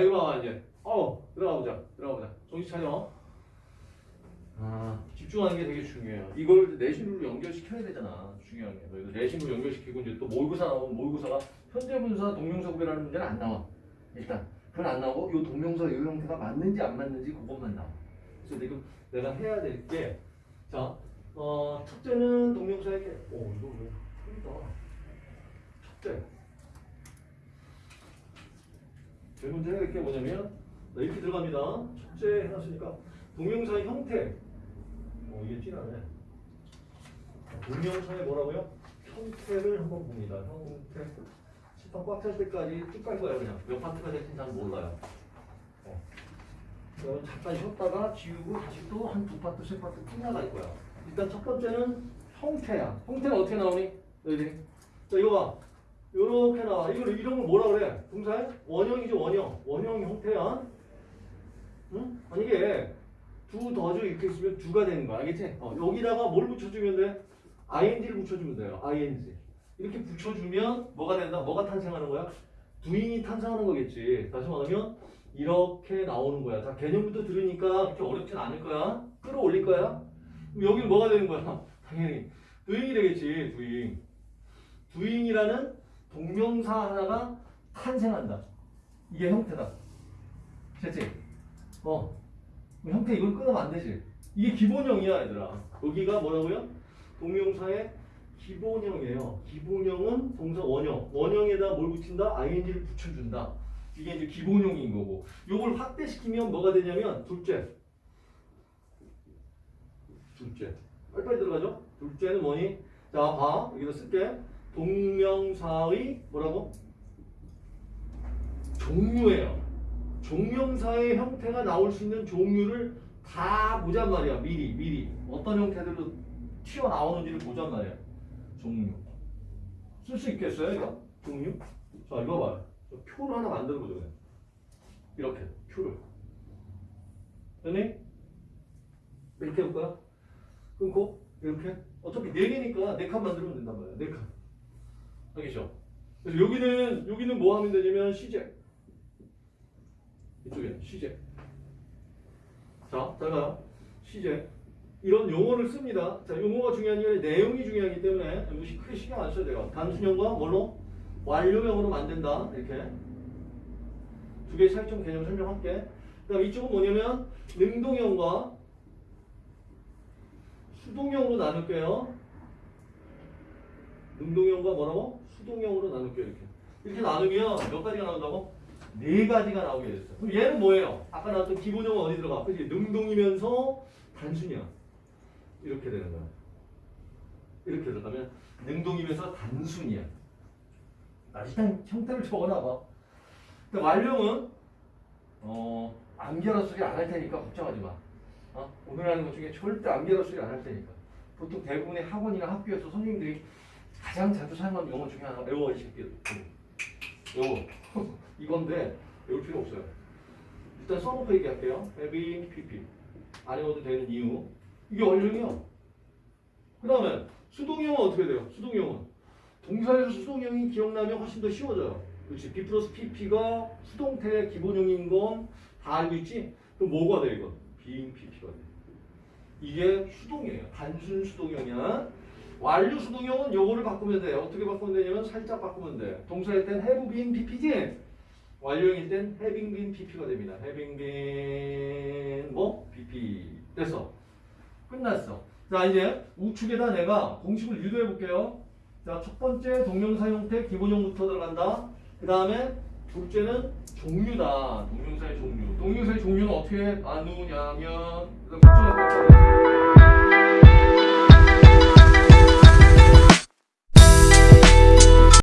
자 이거 봐봐 이제. 어 들어가 보자. 들어가 보자. 정신 차려. 아 집중하는 게 되게 중요해요. 이걸 내신으로 연결시켜야 되잖아. 중요한 게. 그래서 내신으로 연결시키고 이제 또 모의고사 나오면 모의고사가 현재분사 동명사 구별하는 문제는 안 나와. 일단 그건 안 나오고 이 동명사 이 형태가 맞는지 안 맞는지 그것만 나와. 그래서 지금 내가 해야 될게 자, 어, 첫째는 동명사에게 오 이거 왜 틀리다. 첫째. 제 문제 해야 될게 뭐냐면 나 이렇게 들어갑니다. 첫째 해놨으니까 동명사의 형태. 어 이게 진하네. 동명사의 뭐라고요? 형태를 한번 봅니다. 형태. 칠판 꽉찰 때까지 쭉 갈 거예요 그냥. 몇 파트가 될지 잘 몰라요. 어. 그러면 잠깐 쉬었다가 지우고 다시 또 한 두 파트, 세 파트 끝나갈 거야. 일단 첫 번째는 형태야. 형태는 어떻게 나오니? 너희들이? 자 이거 봐. 요렇게 나와. 이걸 이런 걸 뭐라 그래? 동사의 원형이죠 원형. 원형 형태야. 응? 만약에 두 더주 이렇게 있으면 두가 되는 거야. 알겠지? 어, 여기다가 뭘 붙여주면 돼? ing를 붙여주면 돼요. ing. 이렇게 붙여주면 뭐가 된다? 뭐가 탄생하는 거야? doing이 탄생하는 거겠지. 다시 말하면 이렇게 나오는 거야. 자, 개념부터 들으니까 그렇게 어렵진 않을 거야. 끌어올릴 거야. 그럼 여기는 뭐가 되는 거야? 당연히 doing이 되겠지. doing. doing이라는 동명사 하나가 탄생한다. 이게 형태다. 됐지? 어. 형태 이걸 끊으면 안 되지. 이게 기본형이야, 얘들아. 여기가 뭐라고요? 동명사의 기본형이에요. 기본형은 동사 원형. 원형에다 뭘 붙인다? ing를 붙여준다. 이게 이제 기본형인 거고. 요걸 확대시키면 뭐가 되냐면 둘째. 둘째. 빨리빨리 들어가죠? 둘째는 뭐니? 자, 봐. 여기다 쓸게. 동명사의 뭐라고? 종류예요. 종명사의 형태가 나올 수 있는 종류를 다 보잔 말이야. 미리, 미리. 어떤 형태들로 튀어나오는지를 보잔 말이야. 종류. 쓸 수 있겠어요, 이거? 종류? 자, 이거 봐요. 저 표를 하나 만들어 보죠, 그냥. 이렇게, 표를. 됐니? 이렇게 해볼까요? 끊고, 이렇게. 어차피 네 개니까 네칸 만들면 된단 말이야. 네 칸. 알겠죠? 그래서 여기는, 여기는 뭐 하면 되냐면, 시제. 이쪽에 시제. 자, 잘 봐요. 시제. 이런 용어를 씁니다. 자, 용어가 중요한 게 아니라 내용이 중요하기 때문에 무시 크게 신경 안 써도 돼요. 단순형과 뭘로? 완료형으로 만든다. 이렇게. 두 개의 차이점 개념 설명할게. 그 다음 이쪽은 뭐냐면 능동형과 수동형으로 나눌게요. 능동형과 뭐라고? 수동형으로 나눌게요. 이렇게. 이렇게 나누면 몇 가지가 나온다고? 네 가지가 나오게 됐어. 그럼 얘는 뭐예요? 아까 나왔던 기본형은 어디 들어가? 그지? 능동이면서 단순이야. 이렇게 되는 거야. 이렇게 들어가면 능동이면서 단순이야. 나 일단 형태를 적어놔봐. 근데 완료는 어 암결화 소리 안 할 테니까 걱정하지 마. 어? 오늘 하는 것 중에 절대 암결화 소리 안 할 테니까. 보통 대부분의 학원이나 학교에서 선생님들이 가장 자주 사용하는 용어 중에 하나가 외워 이 새끼들. 요거 이건데 외울 필요 없어요. 일단 써놓고 얘기할게요. having pp 안 외워도 되는 이유 이게 원형이요. 그 다음에 수동형은 어떻게 돼요? 수동형은 동사에서 수동형이 기억나면 훨씬 더 쉬워져요. 그렇지. B 플러스 PP가 수동태의 기본형인 건 다 알고 있지? 그럼 뭐가 돼 이건? being PP가 돼. 이게 수동이에요. 단순 수동형이야. 완료 수동형은 요거를 바꾸면 돼. 어떻게 바꾸면 되냐면 살짝 바꾸면 돼. 동사일 땐 have been PP지? 완료형일 땐 having been PP가 됩니다. having been 뭐? PP. 됐어. 끝났어. 자 이제 우측에다 내가 공식을 유도해 볼게요. 자 첫 번째 동명사 형태 기본형부터 들어간다. 그 다음에 둘째는 종류다. 동명사의 종류. 동명사의 종류는 어떻게 나누냐면